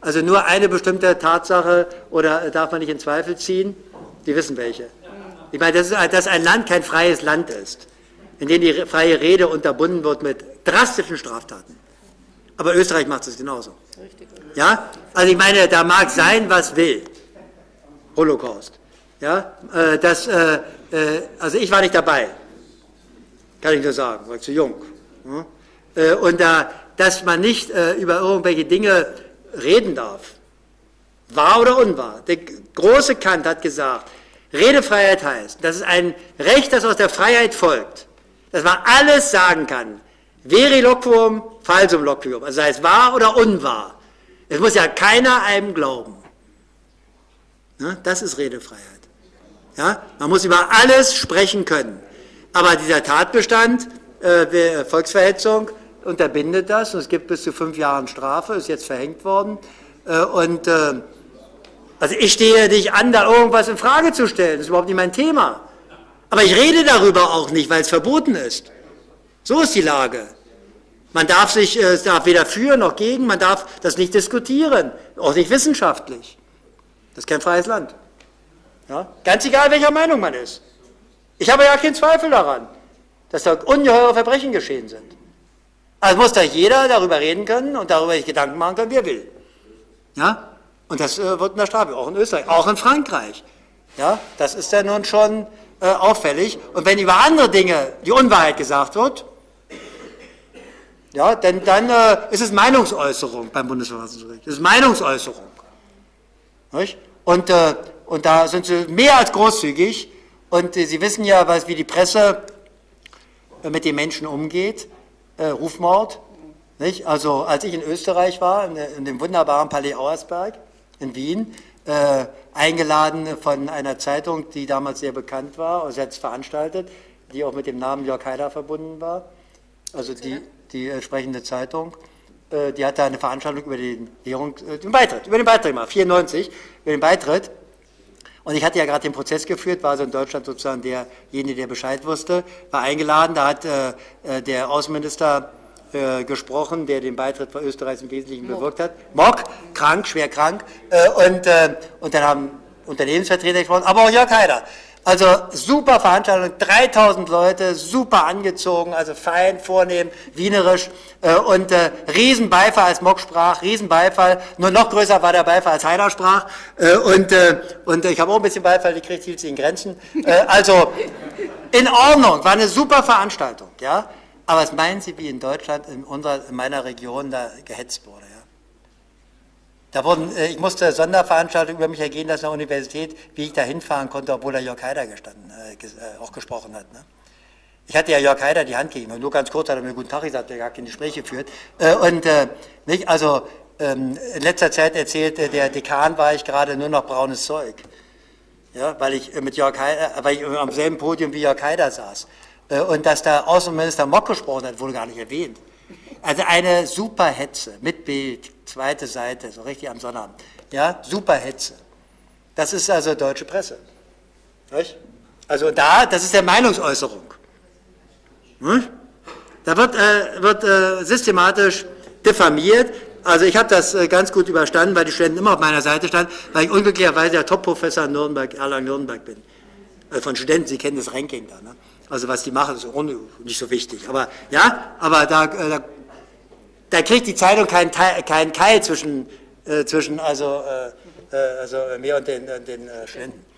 Also nur eine bestimmte Tatsache oder darf man nicht in Zweifel ziehen? Die wissen welche. Ich meine, dass, dass ein Land kein freies Land ist, in dem die freie Rede unterbunden wird mit drastischen Straftaten. Aber Österreich macht es genauso. Ja? Also ich meine, da mag sein, was will. Holocaust. Ja? Äh, das, äh, äh, also ich war nicht dabei. Kann ich nur sagen, war ich zu jung. Und da, dass man nicht über irgendwelche Dinge reden darf, wahr oder unwahr. Der große Kant hat gesagt, Redefreiheit heißt, das ist ein Recht, das aus der Freiheit folgt, dass man alles sagen kann. Veri loquum, falsum loquium, also sei es wahr oder unwahr. Es muss ja keiner einem glauben. Das ist Redefreiheit. Ja? Man muss über alles sprechen können. Aber dieser Tatbestand, äh, Volksverhetzung, unterbindet das. Und es gibt bis zu fünf Jahren Strafe, ist jetzt verhängt worden. Äh, und äh, also ich stehe nicht an, da irgendwas in Frage zu stellen. Das ist überhaupt nicht mein Thema. Aber ich rede darüber auch nicht, weil es verboten ist. So ist die Lage. Man darf sich äh, darf weder für noch gegen, man darf das nicht diskutieren, auch nicht wissenschaftlich. Das ist kein freies Land. Ja? Ganz egal, welcher Meinung man ist. Ich habe ja keinen Zweifel daran, dass da ungeheure Verbrechen geschehen sind. Also muss da jeder darüber reden können und darüber sich Gedanken machen können, wie er will. Ja? Und das äh, wird in der Strafe, auch in Österreich, auch in Frankreich. Ja? Das ist ja nun schon äh, auffällig. Und wenn über andere Dinge die Unwahrheit gesagt wird, ja, denn dann äh, ist es Meinungsäußerung beim Bundesverfassungsgericht. Es ist Meinungsäußerung. Nicht? Und äh, und da sind sie mehr als großzügig. Und äh, Sie wissen ja, was, wie die Presse äh, mit den Menschen umgeht. Äh, Rufmord. Nicht? Also als ich in Österreich war, in, in dem wunderbaren Palais Auersberg in Wien, äh, eingeladen von einer Zeitung, die damals sehr bekannt war, selbst veranstaltet, die auch mit dem Namen Jörg Haider verbunden war, also die, die entsprechende Zeitung, äh, die hatte eine Veranstaltung über den, Währung, äh, den Beitritt, über den Beitritt gemacht, 94, über den Beitritt und ich hatte ja gerade den Prozess geführt, war also in Deutschland sozusagen derjenige, der Bescheid wusste, war eingeladen. Da hat äh, äh, der Außenminister äh, gesprochen, der den Beitritt von Österreich im Wesentlichen bewirkt hat. Mock, krank, schwer krank. Äh, und, äh, und dann haben Unternehmensvertreter gesprochen, aber auch Jörg Haider. Also super Veranstaltung, 3000 Leute, super angezogen, also fein, vornehm, wienerisch äh, und äh, Riesenbeifall, als Mock sprach, Riesenbeifall, nur noch größer war der Beifall, als Heider sprach äh, und, äh, und ich habe auch ein bisschen Beifall gekriegt, hielt sich in Grenzen. Äh, also in Ordnung, war eine super Veranstaltung, ja. Aber was meinen Sie, wie in Deutschland, in, unserer, in meiner Region da gehetzt wurde? Da wurden, äh, ich musste Sonderveranstaltungen über mich ergehen lassen an der Universität, wie ich da hinfahren konnte, obwohl da Jörg Haider gestanden, äh, äh, auch gesprochen hat. Ne? Ich hatte ja Jörg Haider die Hand gegeben nur ganz kurz hat er mir guten Tag gesagt, der gar keine Gespräche führt. Äh, und äh, nicht, also ähm, in letzter Zeit erzählte der Dekan, war ich gerade nur noch braunes Zeug. Ja, weil ich mit Jörg Haider, weil ich am selben Podium wie Jörg Haider saß. Äh, und dass da Außenminister Mock gesprochen hat, wurde gar nicht erwähnt. Also eine super Hetze mit Bild, zweite Seite, so richtig am Sonnabend. Ja, super Hetze. Das ist also deutsche Presse. Also da, das ist der Meinungsäußerung. Nicht? Da wird, äh, wird äh, systematisch diffamiert. Also ich habe das äh, ganz gut überstanden, weil die Studenten immer auf meiner Seite standen, weil ich unglücklicherweise der Top-Professor in Nürnberg, Erlangen-Nürnberg bin. Äh, von Studenten, Sie kennen das Ranking da. Ne? Also was die machen, ist nicht so wichtig. Aber ja, aber da, äh, da da kriegt die Zeitung keinen, keinen Keil zwischen, äh, zwischen also, äh, äh, also mir und den, den äh, Studenten.